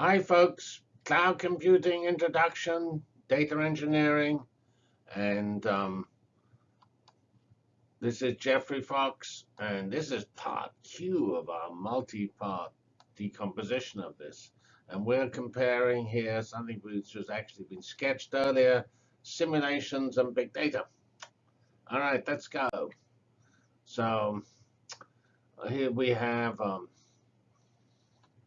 Hi, folks. Cloud computing introduction, data engineering, and um, this is Geoffrey Fox, and this is part two of our multi-part decomposition of this. And we're comparing here something which has actually been sketched earlier, simulations and big data. All right, let's go. So here we have um,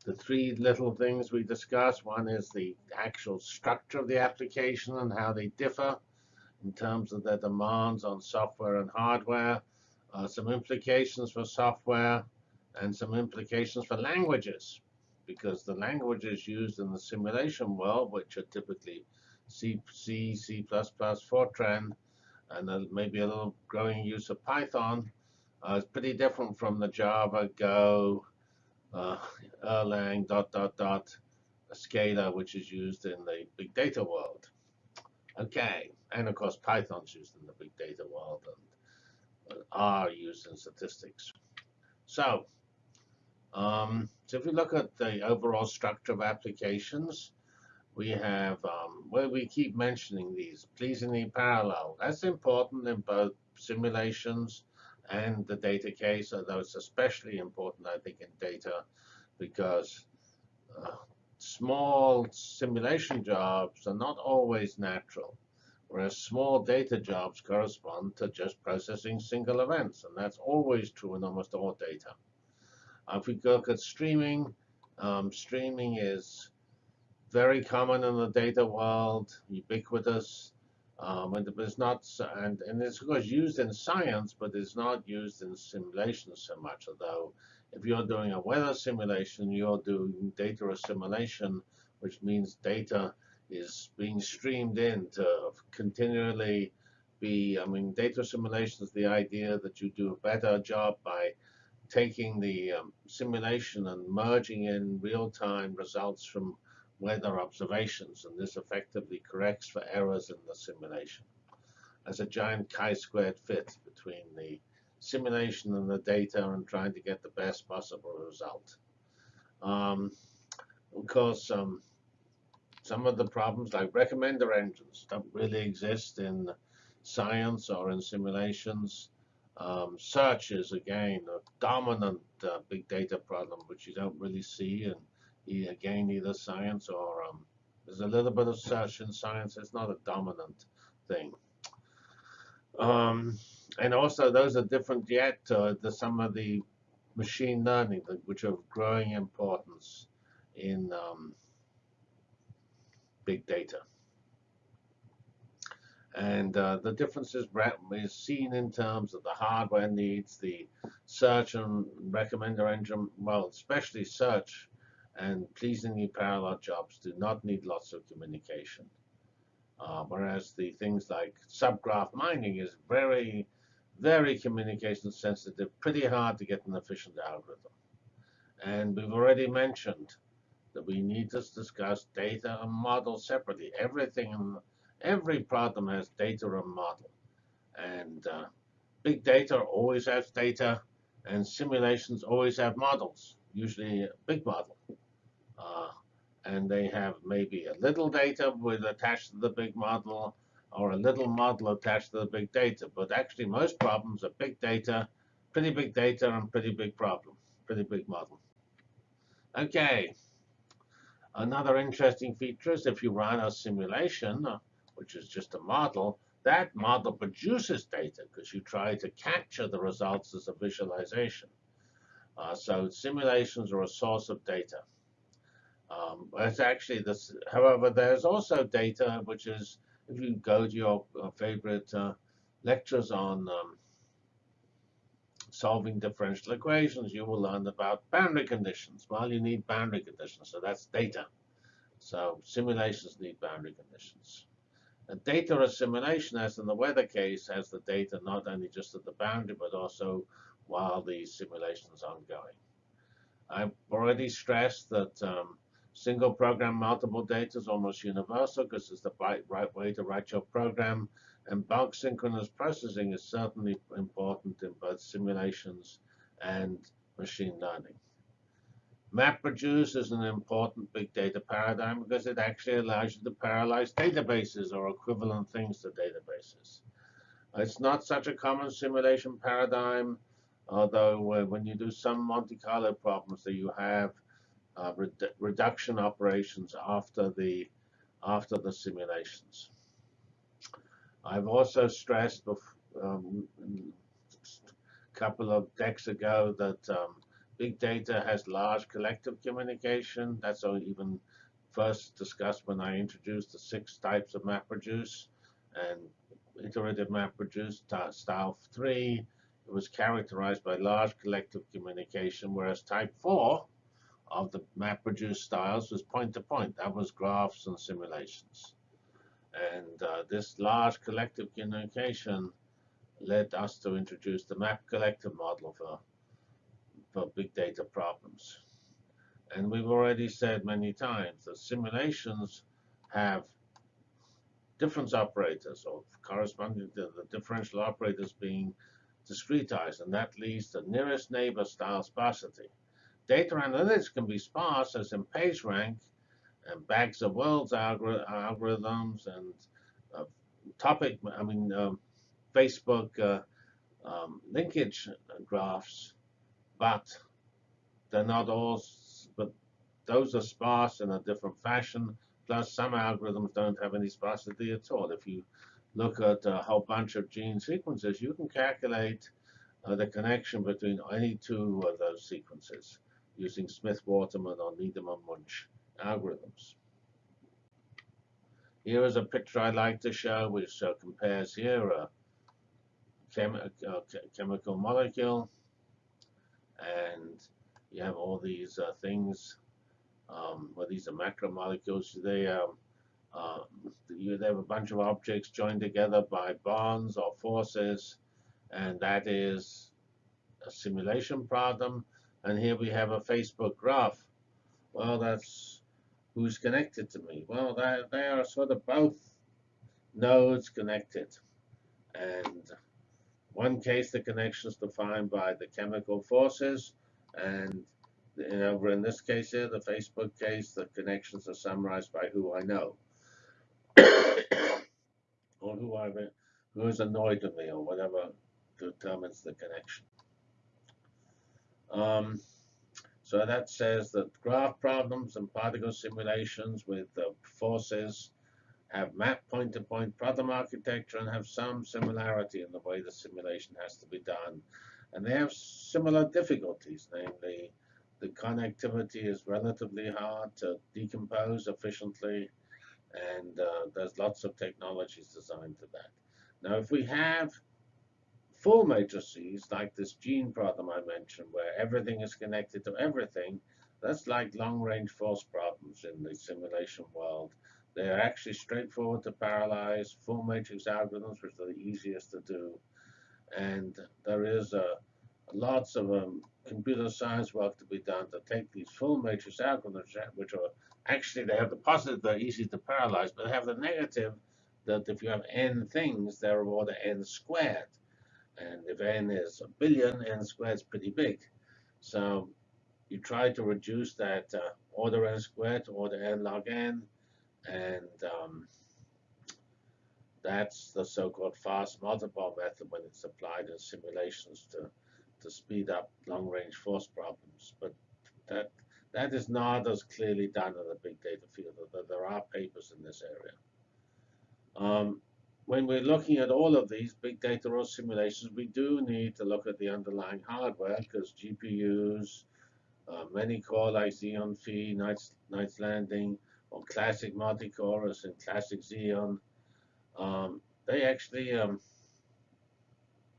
the three little things we discussed. One is the actual structure of the application and how they differ in terms of their demands on software and hardware, uh, some implications for software, and some implications for languages, because the languages used in the simulation world, which are typically C, C, C++, Fortran, and maybe a little growing use of Python, uh, is pretty different from the Java, Go, uh, Erlang, dot, dot, dot, Scala, which is used in the big data world. Okay, and of course Python's used in the big data world and uh, R used in statistics. So, um, so if we look at the overall structure of applications, we have um, where we keep mentioning these pleasingly parallel. That's important in both simulations and the data case, although it's especially important, I think, in data because uh, small simulation jobs are not always natural, whereas small data jobs correspond to just processing single events, and that's always true in almost all data. Uh, if we look at streaming, um, streaming is very common in the data world, ubiquitous. Um, and it's not, and, and it's of course used in science, but it's not used in simulation so much. Although, if you're doing a weather simulation, you're doing data assimilation, which means data is being streamed in to continually be. I mean, data assimilation is the idea that you do a better job by taking the um, simulation and merging in real-time results from weather observations, and this effectively corrects for errors in the simulation. As a giant chi-squared fit between the simulation and the data and trying to get the best possible result. Um, of course, um, some of the problems like recommender engines don't really exist in science or in simulations. Um, search is, again, a dominant uh, big data problem, which you don't really see. And again, either science or um, there's a little bit of search in science. It's not a dominant thing. Um, and also, those are different yet uh, the, some of the machine learning, which are of growing importance in um, big data. And uh, the difference is seen in terms of the hardware needs, the search and recommender engine, well, especially search and pleasingly parallel jobs do not need lots of communication. Uh, whereas the things like subgraph mining is very, very communication sensitive, pretty hard to get an efficient algorithm. And we've already mentioned that we need to discuss data and model separately. Everything, in, every problem has data and model. And uh, big data always has data, and simulations always have models, usually a big model. Uh, and they have maybe a little data with attached to the big model or a little model attached to the big data. But actually, most problems are big data, pretty big data, and pretty big problem, pretty big model. OK. Another interesting feature is if you run a simulation, uh, which is just a model, that model produces data because you try to capture the results as a visualization. Uh, so simulations are a source of data. Um, it's actually this. However, there's also data which is, if you go to your uh, favorite uh, lectures on um, solving differential equations, you will learn about boundary conditions. Well, you need boundary conditions, so that's data. So simulations need boundary conditions. And data assimilation, as in the weather case, has the data not only just at the boundary, but also while the simulation's is ongoing. I've already stressed that um, Single program multiple data is almost universal because it's the right, right way to write your program. And bulk synchronous processing is certainly important in both simulations and machine learning. MapReduce is an important big data paradigm because it actually allows you to parallelize databases or equivalent things to databases. It's not such a common simulation paradigm, although when you do some Monte Carlo problems that you have uh, redu reduction operations after the after the simulations. I've also stressed um, a couple of decks ago that um, big data has large collective communication. That's even first discussed when I introduced the six types of MapReduce and iterative MapReduce style 3. It was characterized by large collective communication, whereas type 4 of the MapReduce styles was point-to-point. -point. That was graphs and simulations. And uh, this large collective communication led us to introduce the map collective model for, for big data problems. And we've already said many times that simulations have difference operators or corresponding to the differential operators being discretized, and that leads to nearest neighbor style sparsity. Data analytics can be sparse, as in PageRank, and bags of words algorithms and uh, topic, I mean, um, Facebook uh, um, linkage graphs, but they're not all, but those are sparse in a different fashion. Plus, some algorithms don't have any sparsity at all. If you look at a whole bunch of gene sequences, you can calculate uh, the connection between any two of those sequences using Smith-Waterman or Needleman-Wunsch algorithms. Here is a picture I like to show, which uh, compares here a, chem a, chemical molecule, and you have all these uh, things. Um, well, these are macromolecules. They um, uh, you have a bunch of objects joined together by bonds or forces, and that is a simulation problem. And here we have a Facebook graph. Well, that's who's connected to me. Well, they, they are sort of both nodes connected. And one case, the connection is defined by the chemical forces. And you know, in this case here, the Facebook case, the connections are summarized by who I know. Or who I've who is annoyed with me or whatever determines the connection. Um, so that says that graph problems and particle simulations with forces have map point-to-point -point problem architecture and have some similarity in the way the simulation has to be done. And they have similar difficulties, namely the connectivity is relatively hard to decompose efficiently, and uh, there's lots of technologies designed for that. Now, if we have full matrices, like this gene problem I mentioned, where everything is connected to everything, that's like long-range force problems in the simulation world. They're actually straightforward to parallelize, full matrix algorithms, which are the easiest to do. And there is a, lots of um, computer science work to be done to take these full matrix algorithms, which are actually, they have the positive, they're easy to parallelize, but they have the negative that if you have n things, they're of order n squared. And if n is a billion, n squared is pretty big. So you try to reduce that uh, order n squared to order n log n. And um, that's the so-called fast multipole method when it's applied in simulations to, to speed up long-range force problems. But that that is not as clearly done in the big data field, although there are papers in this area. Um, when we're looking at all of these big data or simulations, we do need to look at the underlying hardware because GPUs, uh, many core like Xeon Phi, Knights, Knights Landing, or classic multi-cores and classic Xeon, um, they actually um,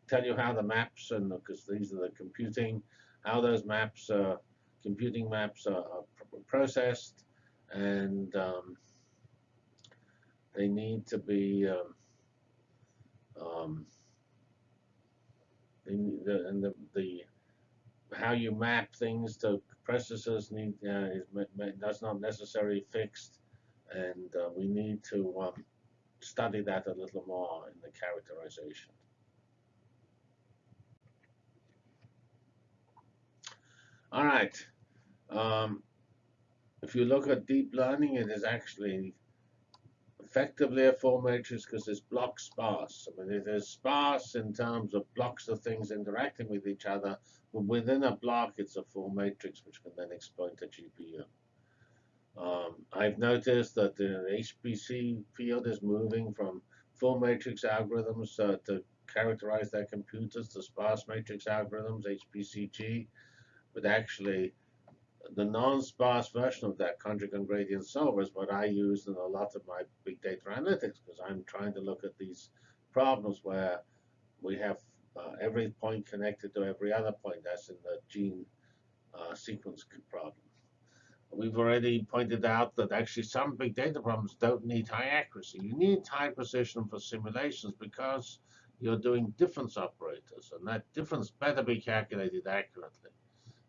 tell you how the maps, and because these are the computing, how those maps, uh, computing maps are, are processed, and um, they need to be um, um, the, and the, the how you map things to processes need uh, is that's not necessarily fixed, and uh, we need to um, study that a little more in the characterization. All right. Um, if you look at deep learning, it is actually effectively a full matrix because it's block sparse. I mean, it is sparse in terms of blocks of things interacting with each other, but within a block, it's a full matrix which can then exploit a GPU. Um, I've noticed that the HPC field is moving from full matrix algorithms uh, to characterize their computers to sparse matrix algorithms, HPCG, but actually the non-sparse version of that conjugate gradient solver is what I use in a lot of my big data analytics because I'm trying to look at these problems where we have uh, every point connected to every other point. That's in the gene uh, sequence problem. We've already pointed out that actually some big data problems don't need high accuracy. You need high precision for simulations because you're doing difference operators, and that difference better be calculated accurately.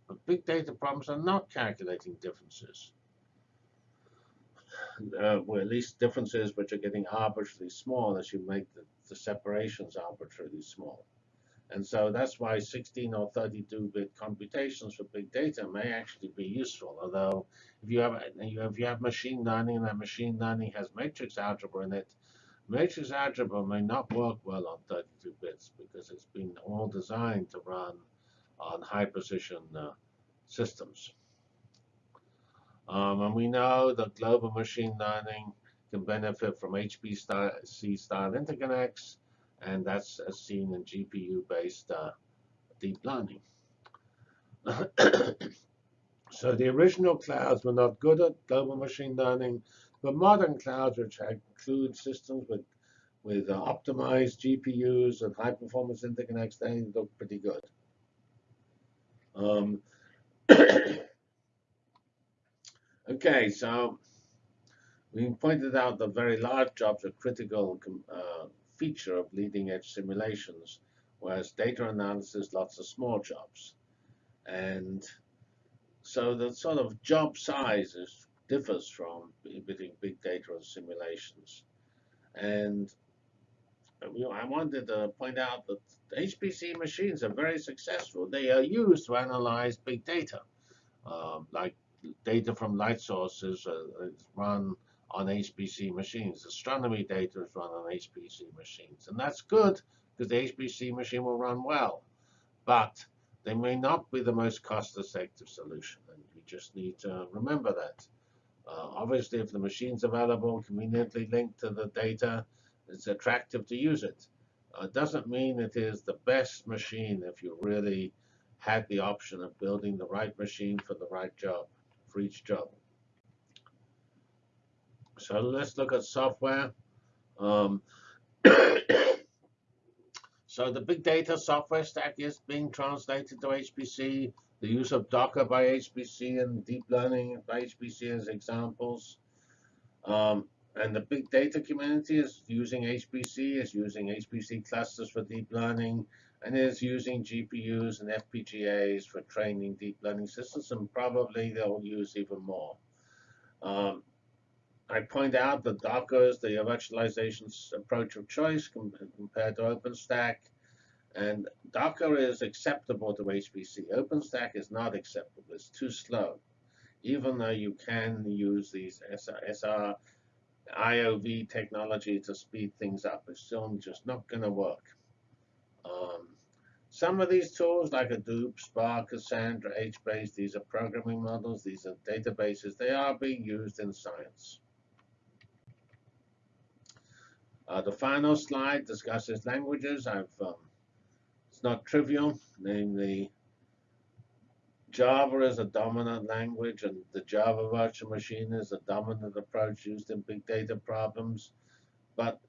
But big data problems are not calculating differences. Uh, well, at least differences which are getting arbitrarily small as you make the, the separations arbitrarily small. And so that's why 16 or 32-bit computations for big data may actually be useful. Although if you have if you have machine learning and that machine learning has matrix algebra in it, matrix algebra may not work well on 32 bits because it's been all designed to run on high precision uh, systems. Um, and we know that global machine learning can benefit from HPC style interconnects, and that's as seen in GPU-based uh, deep learning. so the original clouds were not good at global machine learning, but modern clouds, which include systems with with uh, optimized GPUs and high performance interconnects, they look pretty good. Um, okay, so we pointed out that very large jobs are critical uh, feature of leading edge simulations, whereas data analysis, lots of small jobs. And so the sort of job size is, differs from between big data and simulations. And I wanted to point out that HPC machines are very successful. They are used to analyze big data, uh, like data from light sources uh, is run on HPC machines. Astronomy data is run on HPC machines. And that's good because the HPC machine will run well. But they may not be the most cost-effective solution. And you just need to remember that. Uh, obviously, if the machine's available, conveniently linked to the data, it's attractive to use it. Uh, doesn't mean it is the best machine if you really had the option of building the right machine for the right job, for each job. So let's look at software. Um, so the big data software stack is being translated to HPC. The use of Docker by HPC and deep learning by HPC as examples. Um, and the big data community is using HPC, is using HPC clusters for deep learning, and is using GPUs and FPGAs for training deep learning systems, and probably they'll use even more. Um, I point out that Docker is the virtualization approach of choice compared to OpenStack, and Docker is acceptable to HPC. OpenStack is not acceptable. It's too slow, even though you can use these SR, SR IOV technology to speed things up. It's still just not going to work. Um, some of these tools, like Hadoop, Spark, Cassandra, HBase, these are programming models, these are databases, they are being used in science. Uh, the final slide discusses languages. I've, um, it's not trivial, namely Java is a dominant language, and the Java virtual machine is a dominant approach used in big data problems. But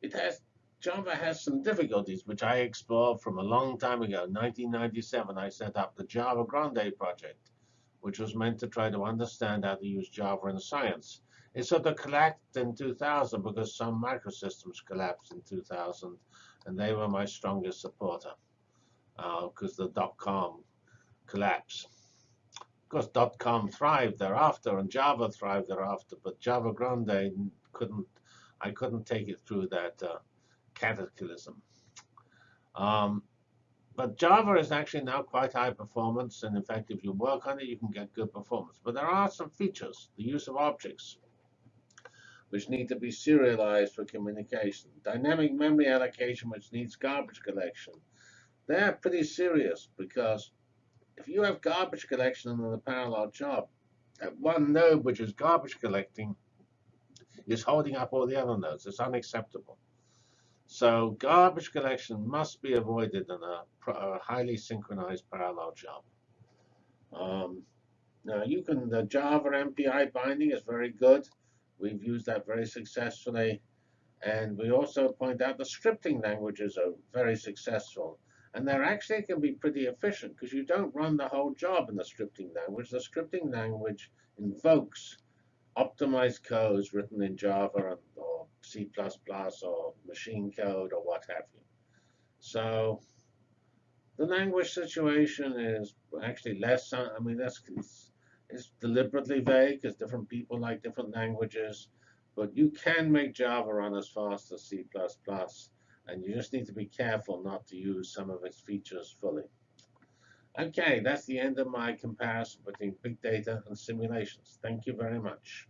it has Java has some difficulties, which I explored from a long time ago. 1997, I set up the Java Grande project, which was meant to try to understand how to use Java in science. It sort of collapsed in 2000 because Sun Microsystems collapsed in 2000, and they were my strongest supporter because uh, the dot-com collapse. Of course, dot .com thrived thereafter, and Java thrived thereafter, but Java Grande couldn't. I couldn't take it through that uh, cataclysm. Um, but Java is actually now quite high performance, and in fact, if you work on it, you can get good performance. But there are some features, the use of objects, which need to be serialized for communication. Dynamic memory allocation, which needs garbage collection. They're pretty serious because if you have garbage collection in a parallel job, that one node which is garbage collecting is holding up all the other nodes. It's unacceptable. So garbage collection must be avoided in a, a highly synchronized parallel job. Um, now you can, the Java MPI binding is very good. We've used that very successfully. And we also point out the scripting languages are very successful. And they're actually can be pretty efficient because you don't run the whole job in the scripting language. The scripting language invokes optimized codes written in Java or C++ or machine code or what have you. So the language situation is actually less, uh, I mean, that's it's deliberately vague because different people like different languages. But you can make Java run as fast as C++, and you just need to be careful not to use some of its features fully. Okay, that's the end of my comparison between big data and simulations. Thank you very much.